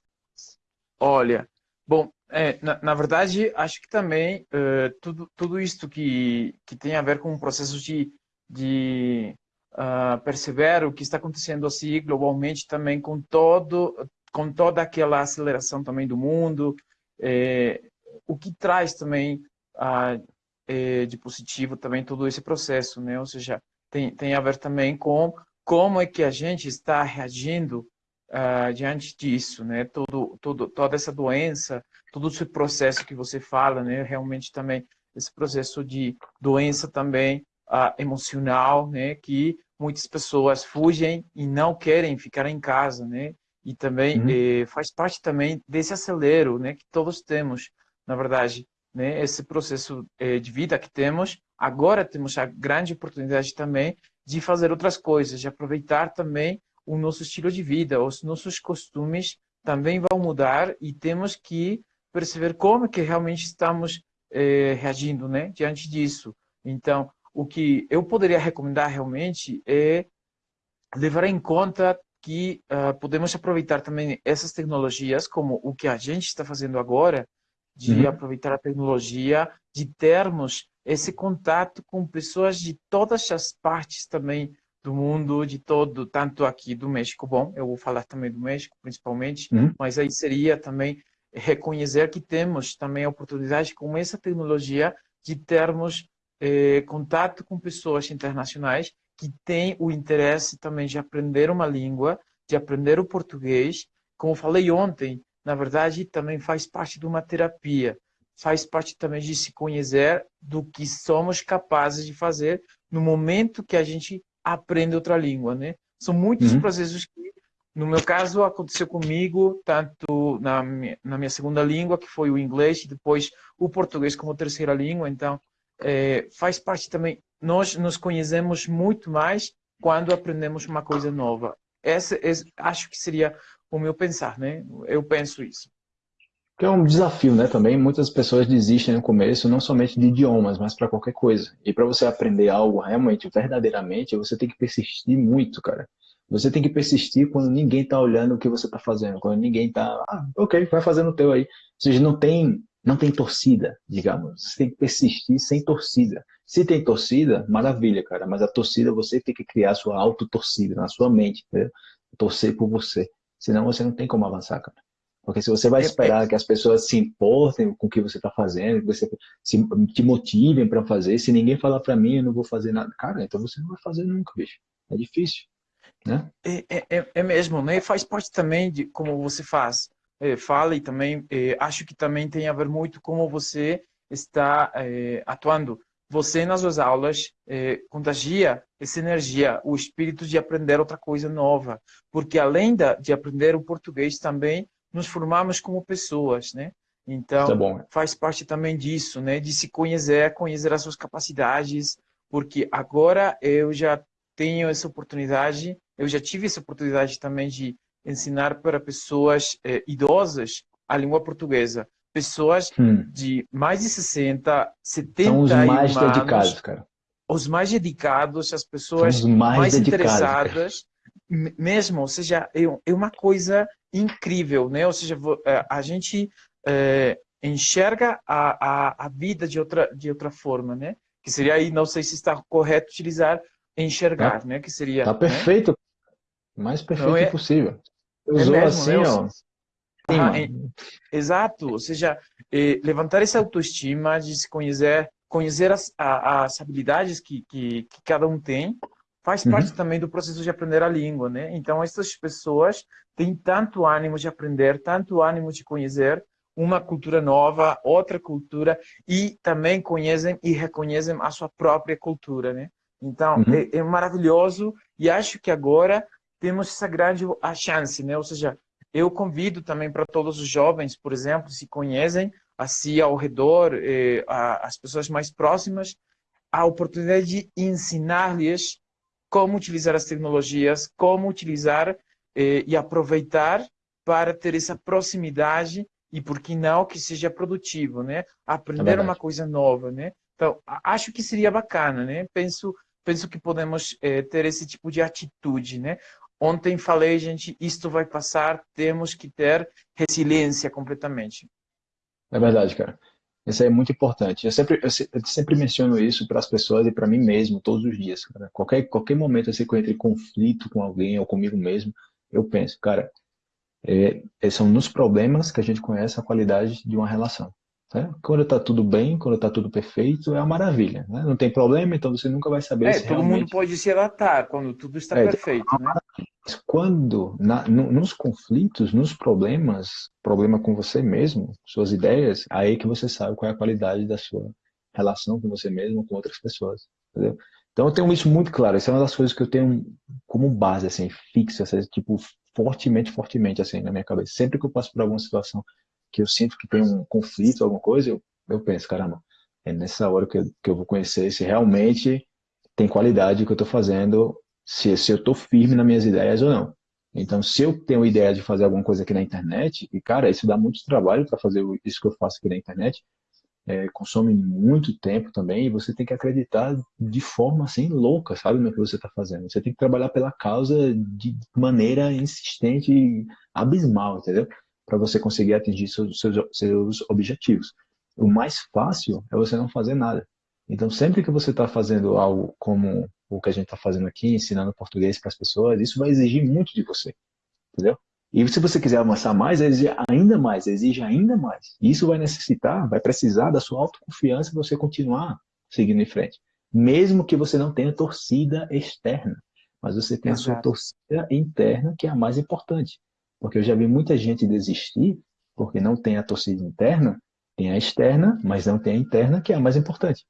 Olha, bom, é, na, na, verdade, acho que também uh, tudo, tudo isto que, que tem a ver com o processo de, de uh, perceber o que está acontecendo assim globalmente também com todo com toda aquela aceleração também do mundo, é, o que traz também uh, é, de positivo também todo esse processo, né? Ou seja, tem, tem a ver também com como é que a gente está reagindo uh, diante disso, né? Todo, todo, toda essa doença, todo esse processo que você fala, né? Realmente também esse processo de doença também uh, emocional, né? Que muitas pessoas fugem e não querem ficar em casa, né? E também uhum. eh, faz parte também desse acelero, né? Que todos temos, na verdade, né? Esse processo eh, de vida que temos. Agora temos a grande oportunidade também de fazer outras coisas, de aproveitar também o nosso estilo de vida, os nossos costumes também vão mudar e temos que perceber como que realmente estamos eh, reagindo, né, diante disso. Então, o que eu poderia recomendar realmente é levar em conta que uh, podemos aproveitar também essas tecnologias, como o que a gente está fazendo agora, de uhum. aproveitar a tecnologia, de termos esse contato com pessoas de todas as partes também do mundo, de todo, tanto aqui do México, bom, eu vou falar também do México principalmente, uhum. mas aí seria também reconhecer que temos também a oportunidade com essa tecnologia de termos eh, contato com pessoas internacionais que têm o interesse também de aprender uma língua, de aprender o português. Como falei ontem, na verdade, também faz parte de uma terapia, faz parte também de se conhecer do que somos capazes de fazer no momento que a gente aprende outra língua, né? São muitos uhum. processos que, no meu caso, aconteceu comigo, tanto na minha, na minha segunda língua, que foi o inglês, e depois o português como terceira língua. Então, é, faz parte também. Nós nos conhecemos muito mais quando aprendemos uma coisa nova. Essa, acho que seria o meu pensar, né? Eu penso isso. Que é um desafio, né? Também muitas pessoas desistem no começo, não somente de idiomas, mas para qualquer coisa. E para você aprender algo realmente, verdadeiramente, você tem que persistir muito, cara. Você tem que persistir quando ninguém está olhando o que você está fazendo, quando ninguém está, ah, ok, vai fazendo o teu aí. Ou seja, não tem, não tem torcida, digamos. Você tem que persistir sem torcida. Se tem torcida, maravilha, cara. Mas a torcida você tem que criar a sua auto-torcida na sua mente, entendeu? torcer por você. Senão você não tem como avançar, cara. Porque se você vai é, esperar é. que as pessoas se importem com o que você está fazendo, que você se, te motivem para fazer, se ninguém falar para mim, eu não vou fazer nada. Cara, então você não vai fazer nunca, bicho. É difícil, né? É, é, é, é mesmo, né? Faz parte também de como você faz. É, fala e também é, acho que também tem a ver muito como você está atuando. Você nas suas aulas contagia essa energia, o espírito de aprender outra coisa nova, porque além da, de aprender o português também nos formamos como pessoas, né? Então, é faz parte também disso, né? De se conhecer, conhecer as suas capacidades, porque agora eu já tenho essa oportunidade, eu já tive essa oportunidade também de ensinar para pessoas eh, idosas a língua portuguesa. Pessoas hum. de mais de 60, 70 São os mais anos, dedicados, cara. Os mais dedicados, as pessoas mais, mais interessadas, cara. mesmo, ou seja, é, é uma coisa incrível, né? Ou seja, é, a gente é, enxerga a, a, a, vida de outra, de outra forma, né? Que seria aí, não sei se está correto utilizar enxergar, tá, né? Que seria... Tá perfeito. Né? Mais perfeito é, possível. É Usou é mesmo, assim, né? ó. Ah, é, exato, ou seja, é, levantar essa autoestima de se conhecer, conhecer as, a, as habilidades que, que, que cada um tem, faz uhum. parte também do processo de aprender a língua, né? Então, essas pessoas têm tanto ânimo de aprender, tanto ânimo de conhecer uma cultura nova, outra cultura, e também conhecem e reconhecem a sua própria cultura, né? Então, uhum. é, é, maravilhoso e acho que agora temos essa grande a chance, né? Ou seja, eu convido também para todos os jovens, por exemplo, se conhecem assim ao redor, eh, a, as pessoas mais próximas, a oportunidade de ensinar-lhes como utilizar as tecnologias, como utilizar eh, e aproveitar para ter essa proximidade e, por que não, que seja produtivo, né? Aprender é uma coisa nova, né? Então, acho que seria bacana, né? Penso, penso que podemos eh, ter esse tipo de atitude, né? Ontem falei, gente, isto vai passar, temos que ter resiliência completamente. É verdade, cara. Isso é muito importante. Eu sempre, eu sempre menciono isso para as pessoas e para mim mesmo, todos os dias. Cara. Qualquer, qualquer momento assim, que eu entre em conflito com alguém ou comigo mesmo, eu penso, cara, é, são nos problemas que a gente conhece a qualidade de uma relação. Né? Quando está tudo bem, quando está tudo perfeito, é uma maravilha. Né? Não tem problema, então você nunca vai saber é, se todo realmente... mundo pode se adaptar quando tudo está é, perfeito. Né? Quando, na, no, nos conflitos, nos problemas, problema com você mesmo, suas ideias, aí que você sabe qual é a qualidade da sua relação com você mesmo, com outras pessoas. Entendeu? Então eu tenho isso muito claro. Essa é uma das coisas que eu tenho como base, assim, fixa, assim, tipo, fortemente, fortemente, assim, na minha cabeça. Sempre que eu passo por alguma situação que eu sinto que tem um conflito, alguma coisa, eu, eu penso, caramba, é nessa hora que eu, que eu vou conhecer se realmente tem qualidade o que eu estou fazendo, se, se eu estou firme nas minhas ideias ou não. Então, se eu tenho ideia de fazer alguma coisa aqui na internet, e cara, isso dá muito trabalho para fazer isso que eu faço aqui na internet, é, consome muito tempo também, e você tem que acreditar de forma assim louca, sabe, no que você está fazendo. Você tem que trabalhar pela causa de maneira insistente e abismal, entendeu? Para você conseguir atingir seus, seus, seus objetivos. O mais fácil é você não fazer nada. Então, sempre que você está fazendo algo como o que a gente está fazendo aqui, ensinando português para as pessoas, isso vai exigir muito de você, entendeu? E se você quiser avançar mais, exige ainda mais, exige ainda mais. E isso vai necessitar, vai precisar da sua autoconfiança para você continuar seguindo em frente. Mesmo que você não tenha torcida externa, mas você tem Exato. a sua torcida interna, que é a mais importante. Porque eu já vi muita gente desistir porque não tem a torcida interna, tem a externa, mas não tem a interna, que é a mais importante.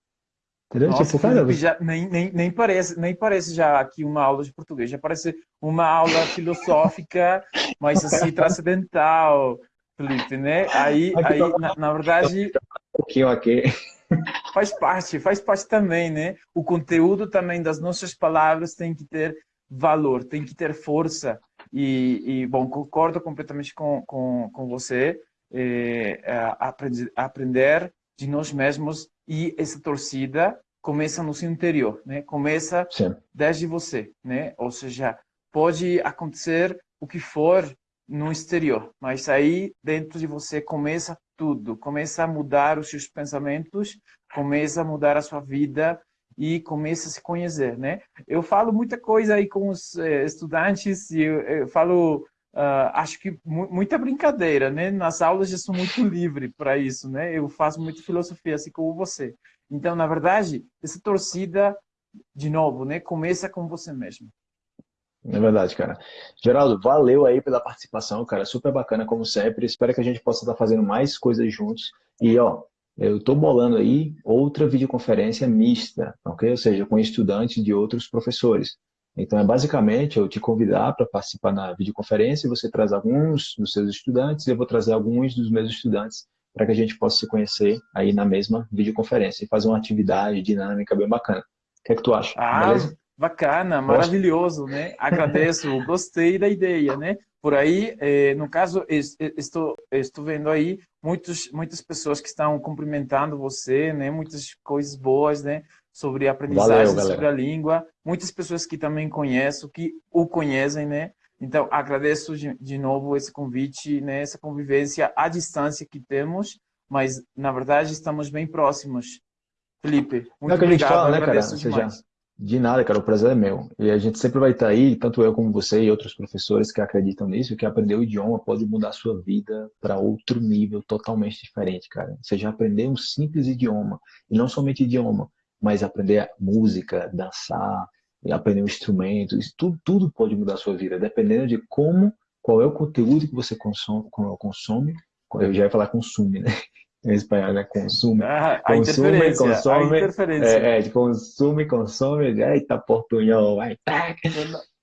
Entendeu? Nossa, tipo, cara, já, nem, nem, nem, parece, nem parece já aqui uma aula de português, já parece uma aula filosófica, mas assim, transcendental, Felipe, né? Aí, aí na, na verdade... Um pouquinho aqui. Faz parte, faz parte também, né? O conteúdo também das nossas palavras tem que ter valor, tem que ter força. E, e bom, concordo completamente com, com, com você. É, é, aprender, aprender de nós mesmos e essa torcida começa no seu interior, né? Começa Sim. desde você, né? Ou seja, pode acontecer o que for no exterior, mas aí dentro de você começa tudo, começa a mudar os seus pensamentos, começa a mudar a sua vida e começa a se conhecer, né? Eu falo muita coisa aí com os eh, estudantes e eu, eu falo, uh, acho que muita brincadeira, né? Nas aulas eu sou muito livre para isso, né? Eu faço muita filosofia, assim como você. Então, na verdade, essa torcida, de novo, né? Começa com você mesmo. É verdade, cara. Geraldo, valeu aí pela participação, cara. Super bacana, como sempre. Espero que a gente possa estar fazendo mais coisas juntos. E, ó, eu estou bolando aí outra videoconferência mista, ok? Ou seja, com estudantes de outros professores. Então, é basicamente eu te convidar para participar na videoconferência, você traz alguns dos seus estudantes, eu vou trazer alguns dos meus estudantes para que a gente possa se conhecer aí na mesma videoconferência e fazer uma atividade dinâmica bem bacana. O que é que tu acha? Ah, Beleza? bacana, maravilhoso, né? Agradeço, gostei da ideia, né? Por aí, eh, no caso, estou, estou vendo aí muitos, muitas pessoas que estão cumprimentando você, né? Muitas coisas boas, né? Sobre aprendizagem, Valeu, sobre a língua. Muitas pessoas que também conheço, que o conhecem, né? Então, agradeço de, de novo esse convite, né? Essa convivência à distância que temos, mas, na verdade, estamos bem próximos. Felipe, muito é obrigado. Fala, né, agradeço cara? demais. De nada, cara, o prazer é meu. E a gente sempre vai estar aí, tanto eu como você e outros professores que acreditam nisso, que aprender o idioma pode mudar a sua vida para outro nível totalmente diferente, cara. Você já aprendeu um simples idioma, e não somente idioma, mas aprender música, dançar, aprender um instrumento, isso tudo, tudo pode mudar a sua vida, dependendo de como, qual é o conteúdo que você consome, consome eu já ia falar consume, né? Em espanhol, né? Consume. Ah, consume, consome. É, é, consume, consome. Eita, portunhol, vai. Tá.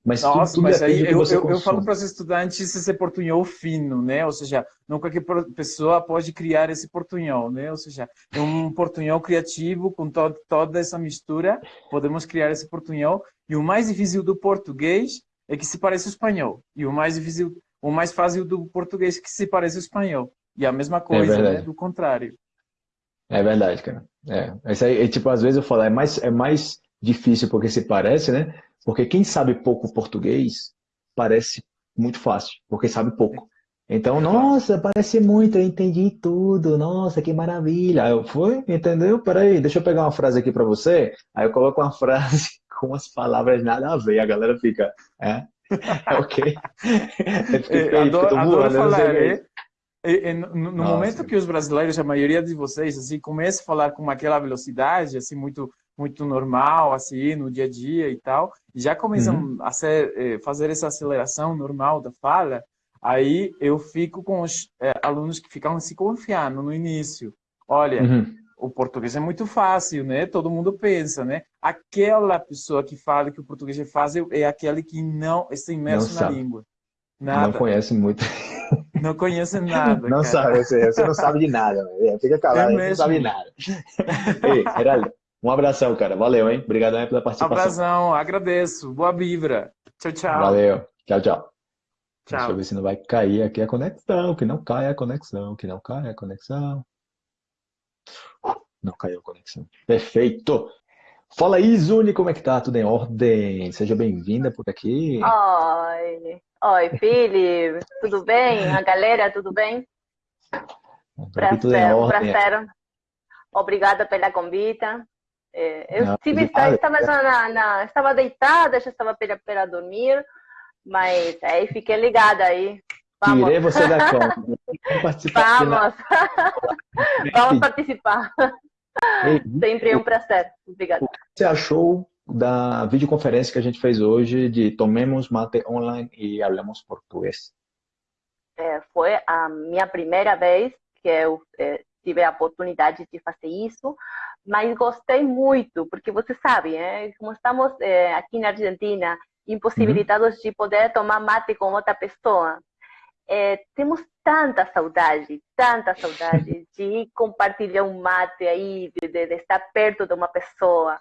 Mas Nossa, tudo, mas aí eu, eu, eu falo para os estudantes esse portunhol fino, né? Ou seja, não qualquer pessoa pode criar esse portunhol, né? Ou seja, é um portunhol criativo com to toda essa mistura, podemos criar esse portunhol. E o mais difícil do português é que se parece ao espanhol. E o mais difícil, o mais fácil do português é que se parece ao espanhol. E a mesma coisa, né? verdade. Do contrário. É verdade, cara. É. Isso aí, é, tipo, às vezes eu falo, é mais, é mais difícil porque se parece, né? Porque quem sabe pouco português parece muito fácil, porque sabe pouco. Então, nossa, parece muito, eu entendi tudo, nossa, que maravilha. Aí eu fui, entendeu? Peraí, deixa eu pegar uma frase aqui pra você. Aí eu coloco uma frase com as palavras nada a ver, a galera fica, é, ok. Eu É, adoro, adoro voando, falar, é é, é, é, no, no Nossa. momento que os brasileiros, a maioria de vocês, assim, começa a falar com aquela velocidade, assim, muito muito normal, assim, no dia a dia e tal, e já começam Uhum. a ser, eh, fazer essa aceleração normal da fala, aí eu fico com os eh, alunos que ficam se confiando no início. Olha, Uhum. o português é muito fácil, né? Todo mundo pensa, né? Aquela pessoa que fala que o português é fácil é aquele que não está imerso na sabe. língua. Não Nada, conhece muito. Não conhece nada, Não cara. sabe, você, você não sabe de nada, velho. fica calado, É você não sabe de nada. Ei, Geraldo, um abração, cara. Valeu, hein? Obrigadão aí pela participação. Abração, agradeço. Boa vibra. Tchau, tchau. Valeu. Tchau, tchau. Deixa Tchau. eu ver se não vai cair aqui a conexão. Que não caia a conexão. Que não caia a conexão. Não caiu a conexão. Perfeito. Fala aí, Zuni, como é que tá? Tudo em ordem? Seja bem-vinda por aqui. Oi, oi, Fili, tudo bem? A galera, tudo bem? Prazer, prazer. Obrigada pela convite. É, eu Não, tive, estava, na, na- estava deitada, já estava para, para dormir, mas aí fiquei ligada aí. Vamos, Tirei você da cama. Vamos vamos, vamos participar. Sempre é um prazer. Obrigada. O que você achou da videoconferência que a gente fez hoje de Tomemos Mate Online e Hablamos Português? É, foi a minha primeira vez que eu é, tive a oportunidade de fazer isso, mas gostei muito, porque você sabe, né, como estamos é, aqui na Argentina, impossibilitados de poder tomar mate com outra pessoa, é, temos tanta saudade, tanta saudade de compartilhar um mate aí, de, de, de estar perto de uma pessoa.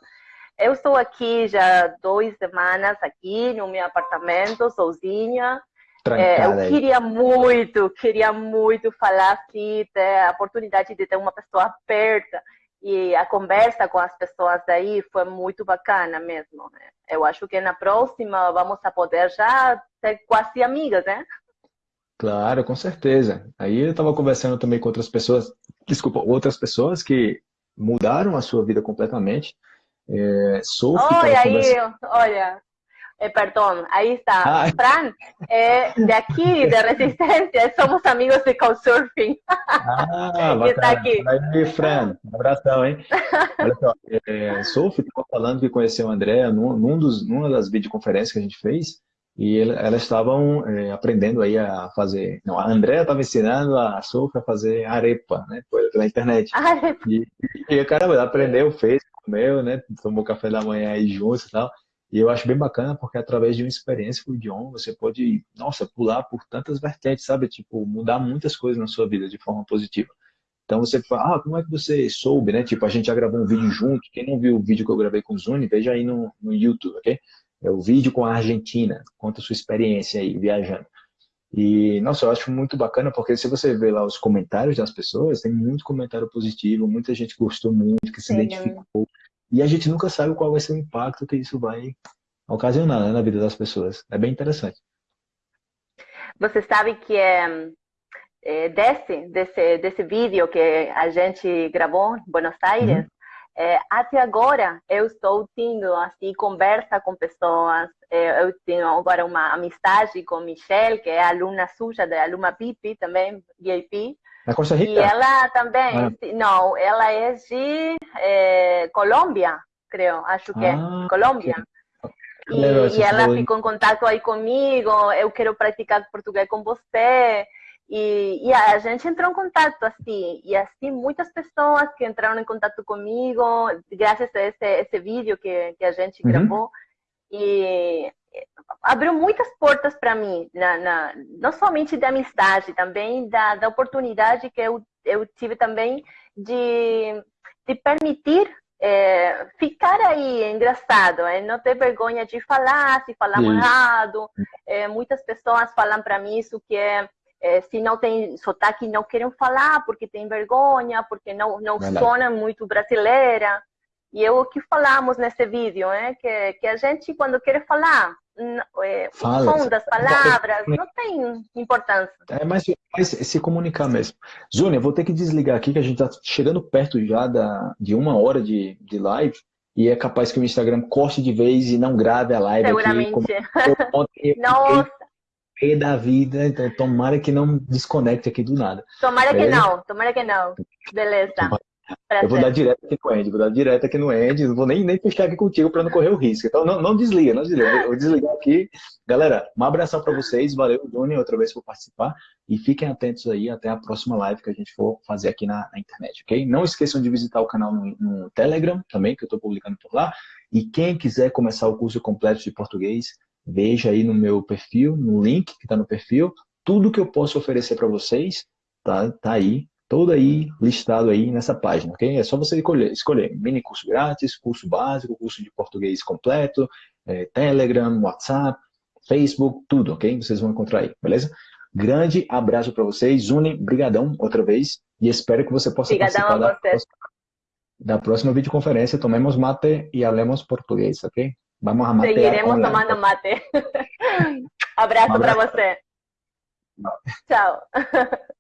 Eu estou aqui já duas semanas aqui no meu apartamento, sozinha, é, eu aí. queria muito, queria muito falar assim, ter a oportunidade de ter uma pessoa perto e a conversa com as pessoas daí foi muito bacana mesmo. Né? Eu acho que na próxima vamos a poder já ser quase amigas, né? Claro, com certeza. Aí eu estava conversando também com outras pessoas, desculpa, outras pessoas que mudaram a sua vida completamente. É, Sophie Olha aí, olha, eh, perdão, aí está. Ah. Fran, é de aqui, de Resistência, somos amigos de Couchsurfing. Ah, bacana. aqui. Aí, Fran, um abração, hein? Olha só, é, Sophie estava falando que conheceu a Andrea num, num dos, numa das videoconferências que a gente fez e ele- elas estavam é, aprendendo aí a fazer. Não, a Andrea estava ensinando a Sophie a fazer arepa, né? Pela internet. Ai, E, caramba, ela aprendeu, fez, comeu, né? Tomou café da manhã aí juntos e tal. E eu acho bem bacana porque através de uma experiência com o idioma você pode, nossa, pular por tantas vertentes, sabe? Tipo, mudar muitas coisas na sua vida de forma positiva. Então você fala, ah, como é que você soube, né? Tipo, a gente já gravou um vídeo junto. Quem não viu o vídeo que eu gravei com o Zuni, veja aí no, no YouTube, ok? É o vídeo com a Argentina. Conta a sua experiência aí viajando. E, nossa, eu acho muito bacana porque se você vê lá os comentários das pessoas, tem muito comentário positivo, muita gente gostou muito, que se identificou. E a gente nunca sabe qual vai ser o impacto que isso vai ocasionar, né, na vida das pessoas. É bem interessante. Você sabe que é, é, desse, desse, desse vídeo que a gente gravou em Buenos Aires, é, até agora eu estou tendo assim conversa com pessoas. Eu tenho agora uma amizade com Michelle, que é aluna suja da Aluma Pipi, também VIP. Na Costa E Rica? ela também, Ah. não, ela é de é, Colômbia, creio, acho que Ah, é Colômbia. E, Legal, você e ela ficou em contato aí comigo, eu quero praticar português com você. E, e a gente entrou em contato assim, e assim muitas pessoas que entraram em contato comigo, graças a esse, esse vídeo que, que a gente Uhum. gravou. E abriu muitas portas para mim, na, na, não somente de amizade, também da, da oportunidade que eu, eu tive também de, de permitir é, ficar aí engraçado, é, não ter vergonha de falar, se falar errado. É, muitas pessoas falam para mim isso que é, é, se não tem sotaque não querem falar porque tem vergonha, porque não não sona muito brasileira. E é o que falamos nesse vídeo, é que, que a gente quando quer falar é, Fala. o som das palavras, não tem importância. É mais, se comunicar mesmo. Zúnia, vou ter que desligar aqui, que a gente está chegando perto já da, de uma hora de, de live, e é capaz que o Instagram corte de vez e não grave a live Seguramente. aqui. Nossa! da vida, então tomara que não desconecte aqui do nada. Tomara que não, tomara que não. Beleza. Prazer. Eu vou dar direto aqui no Andy, vou dar direto aqui no Andy, não vou nem, nem fechar aqui contigo para não correr o risco. Então não, não desliga, não desliga. Eu vou desligar aqui. Galera, um abração para vocês, valeu, Doni, outra vez por participar. E fiquem atentos aí até a próxima live que a gente for fazer aqui na, na internet, ok? Não esqueçam de visitar o canal no, no Telegram também, que eu estou publicando por lá. E quem quiser começar o curso completo de português, veja aí no meu perfil, no link que está no perfil, tudo que eu posso oferecer para vocês, tá, tá aí todo aí listado aí nessa página, ok? É só você escolher, escolher mini curso grátis, curso básico, curso de português completo, é, Telegram, WhatsApp, Facebook, tudo, ok? Vocês vão encontrar aí, beleza? Grande abraço para vocês, Uni, brigadão outra vez e espero que você possa Brigadão participar da próxima, da próxima videoconferência. Tomemos mate e falemos português, ok? Vamos a matear Seguiremos online. tomando mate. abraço, um abraço. para você. Tchau.